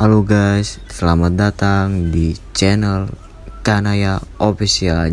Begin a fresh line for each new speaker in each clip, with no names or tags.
Halo guys, selamat datang di channel Kanaya Official.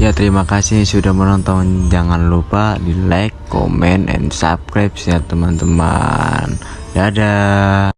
Ya terima kasih sudah menonton. Jangan lupa di like, comment, and subscribe ya teman-teman. Dadah